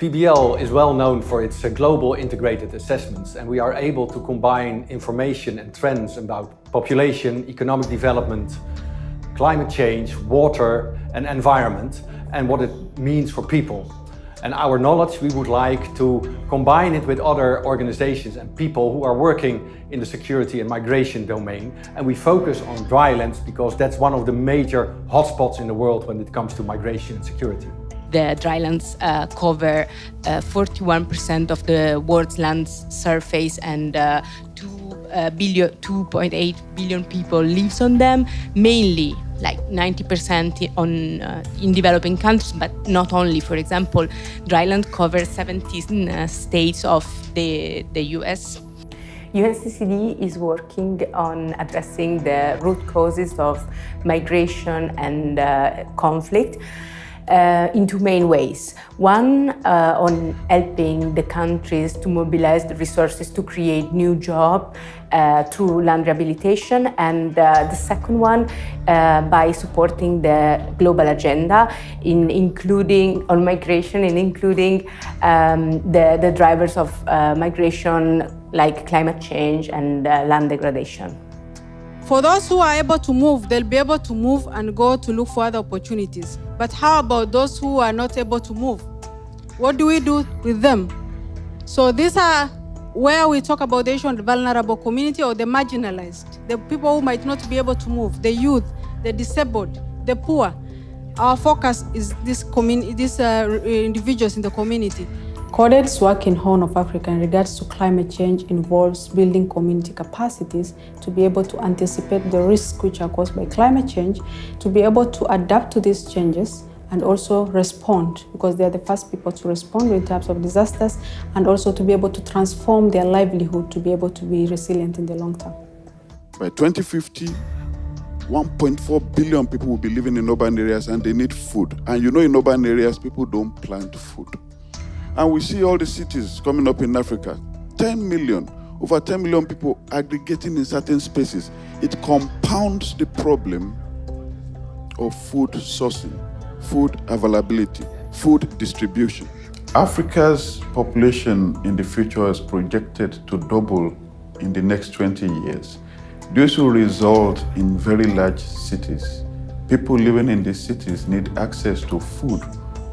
PBL is well known for its uh, global integrated assessments and we are able to combine information and trends about population, economic development, climate change, water and environment and what it means for people. And our knowledge, we would like to combine it with other organizations and people who are working in the security and migration domain. And we focus on drylands because that's one of the major hotspots in the world when it comes to migration and security. The drylands uh, cover 41% uh, of the world's land surface and uh, uh, billion, 2.8 billion people lives on them, mainly like 90% on uh, in developing countries, but not only. For example, dryland covers 17 uh, states of the, the US. UNCCD is working on addressing the root causes of migration and uh, conflict uh, in two main ways. One, uh, on helping the countries to mobilize the resources to create new jobs uh, through land rehabilitation, and uh, the second one uh, by supporting the global agenda, in including on migration, and including um, the, the drivers of uh, migration like climate change and land degradation. For those who are able to move, they'll be able to move and go to look for other opportunities. But how about those who are not able to move? What do we do with them? So these are where we talk about the issue of the vulnerable community or the marginalized, the people who might not be able to move, the youth, the disabled, the poor. Our focus is this these uh, individuals in the community. CODED's work in Horn of Africa in regards to climate change involves building community capacities to be able to anticipate the risks which are caused by climate change, to be able to adapt to these changes and also respond because they are the first people to respond in terms of disasters and also to be able to transform their livelihood to be able to be resilient in the long term. By 2050, 1.4 billion people will be living in urban areas and they need food. And you know in urban areas, people don't plant food. And we see all the cities coming up in Africa 10 million, over 10 million people aggregating in certain spaces. It compounds the problem of food sourcing, food availability, food distribution. Africa's population in the future is projected to double in the next 20 years. This will result in very large cities. People living in these cities need access to food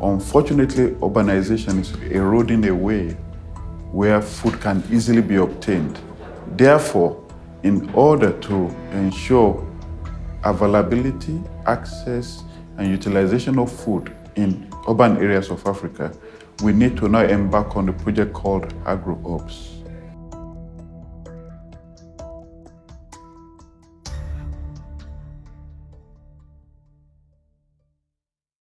Unfortunately, urbanization is eroding away where food can easily be obtained. Therefore, in order to ensure availability, access, and utilization of food in urban areas of Africa, we need to now embark on a project called Ops.